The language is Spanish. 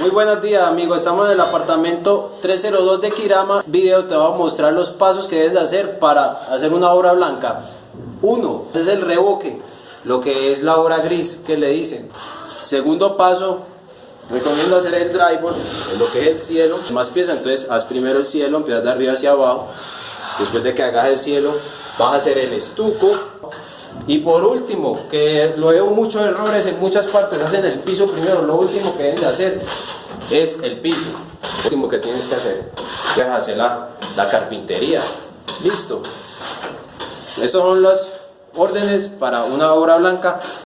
Muy buenos días amigos, estamos en el apartamento 302 de Kirama. Video te va a mostrar los pasos que debes de hacer para hacer una obra blanca. Uno, es el revoque, lo que es la obra gris que le dicen. Segundo paso, recomiendo hacer el drywall, lo que es el cielo. Más pieza, entonces haz primero el cielo, empiezas de arriba hacia abajo. Después de que hagas el cielo, vas a hacer el estuco. Y por último, que lo veo muchos errores en muchas partes, hacen el piso primero, lo último que deben de hacer es el piso. Lo último que tienes que hacer es hacer la, la carpintería. Listo. Estas son las órdenes para una obra blanca